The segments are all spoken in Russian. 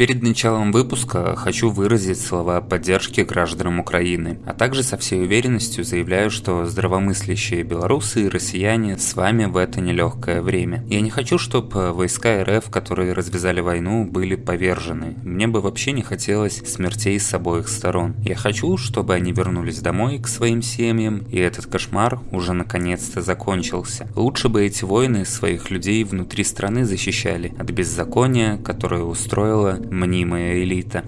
Перед началом выпуска хочу выразить слова поддержки гражданам Украины, а также со всей уверенностью заявляю, что здравомыслящие белорусы и россияне с вами в это нелегкое время. Я не хочу, чтобы войска РФ, которые развязали войну, были повержены. Мне бы вообще не хотелось смертей с обоих сторон. Я хочу, чтобы они вернулись домой к своим семьям, и этот кошмар уже наконец-то закончился. Лучше бы эти войны своих людей внутри страны защищали от беззакония, которое устроила мнимая элита.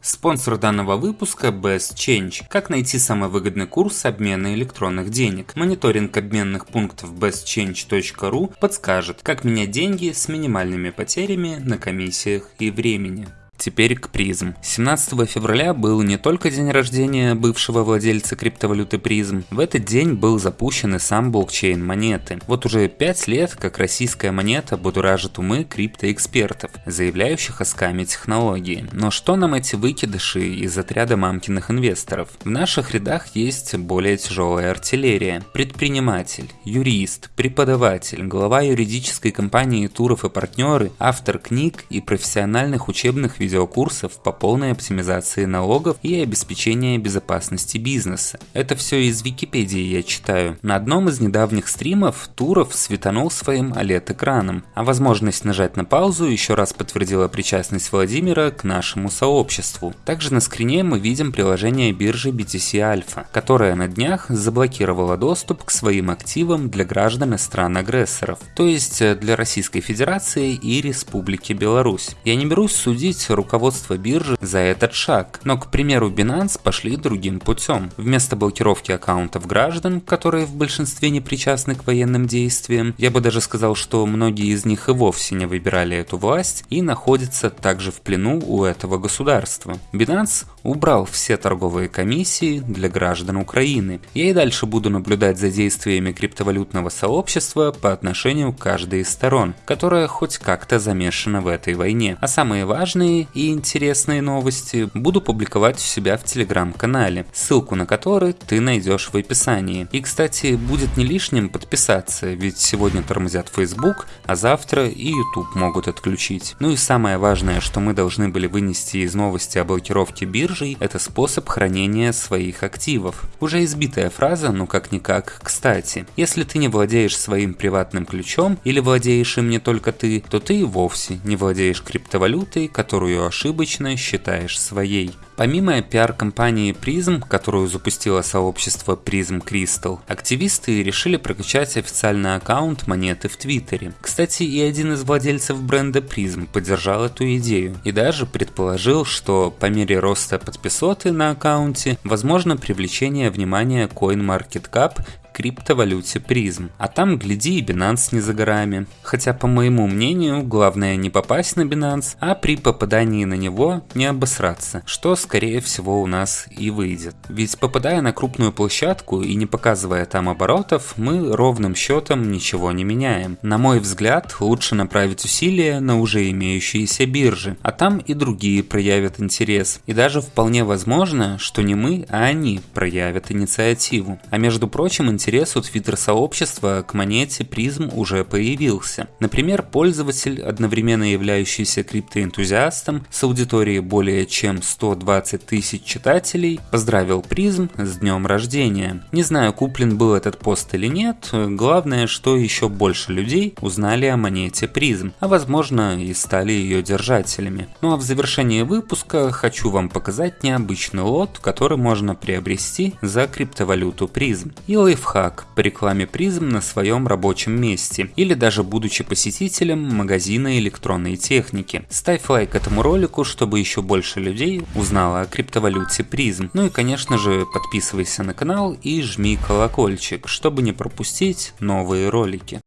Спонсор данного выпуска Best Change. Как найти самый выгодный курс обмена электронных денег? Мониторинг обменных пунктов bestchange.ru подскажет, как менять деньги с минимальными потерями на комиссиях и времени. Теперь к призм. 17 февраля был не только день рождения бывшего владельца криптовалюты призм, в этот день был запущен и сам блокчейн монеты. Вот уже 5 лет, как российская монета будуражит умы криптоэкспертов, заявляющих о скаме технологии. Но что нам эти выкидыши из отряда мамкиных инвесторов? В наших рядах есть более тяжелая артиллерия. Предприниматель, юрист, преподаватель, глава юридической компании Туров и партнеры, автор книг и профессиональных учебных видеокурсов по полной оптимизации налогов и обеспечения безопасности бизнеса. Это все из Википедии я читаю. На одном из недавних стримов Туров светанул своим OLED-экраном, а возможность нажать на паузу еще раз подтвердила причастность Владимира к нашему сообществу. Также на скрине мы видим приложение биржи BTC Alpha, которая на днях заблокировала доступ к своим активам для граждан стран-агрессоров, то есть для Российской Федерации и Республики Беларусь. Я не берусь судить руководство биржи за этот шаг. Но, к примеру, Binance пошли другим путем. Вместо блокировки аккаунтов граждан, которые в большинстве не причастны к военным действиям, я бы даже сказал, что многие из них и вовсе не выбирали эту власть и находятся также в плену у этого государства. Binance убрал все торговые комиссии для граждан Украины. Я и дальше буду наблюдать за действиями криптовалютного сообщества по отношению к каждой из сторон, которая хоть как-то замешана в этой войне. А самые важные и интересные новости буду публиковать у себя в телеграм-канале, ссылку на который ты найдешь в описании. И, кстати, будет не лишним подписаться, ведь сегодня тормозят Facebook, а завтра и YouTube могут отключить. Ну и самое важное, что мы должны были вынести из новости о блокировке биржей, это способ хранения своих активов. Уже избитая фраза, но как-никак кстати. Если ты не владеешь своим приватным ключом или владеешь им не только ты, то ты и вовсе не владеешь криптовалютой, которую ошибочно считаешь своей. Помимо пиар-компании Prism, которую запустило сообщество Prism Crystal, активисты решили прокачать официальный аккаунт монеты в Твиттере. Кстати, и один из владельцев бренда Prism поддержал эту идею и даже предположил, что по мере роста подписоты на аккаунте возможно привлечение внимания CoinMarketCap криптовалюте призм. А там, гляди, и Binance не за горами. Хотя, по моему мнению, главное не попасть на Binance, а при попадании на него не обосраться, что, скорее всего, у нас и выйдет. Ведь попадая на крупную площадку и не показывая там оборотов, мы ровным счетом ничего не меняем. На мой взгляд, лучше направить усилия на уже имеющиеся биржи, а там и другие проявят интерес. И даже вполне возможно, что не мы, а они проявят инициативу. А между прочим, интерес интерес у твиттер-сообщества к монете призм уже появился. Например, пользователь, одновременно являющийся криптоэнтузиастом с аудиторией более чем 120 тысяч читателей, поздравил призм с днем рождения. Не знаю, куплен был этот пост или нет, главное, что еще больше людей узнали о монете призм, а возможно и стали ее держателями. Ну а в завершении выпуска хочу вам показать необычный лот, который можно приобрести за криптовалюту призм. И лайфхак лайфхак по рекламе призм на своем рабочем месте или даже будучи посетителем магазина электронной техники. Ставь лайк этому ролику, чтобы еще больше людей узнало о криптовалюте призм. Ну и конечно же подписывайся на канал и жми колокольчик, чтобы не пропустить новые ролики.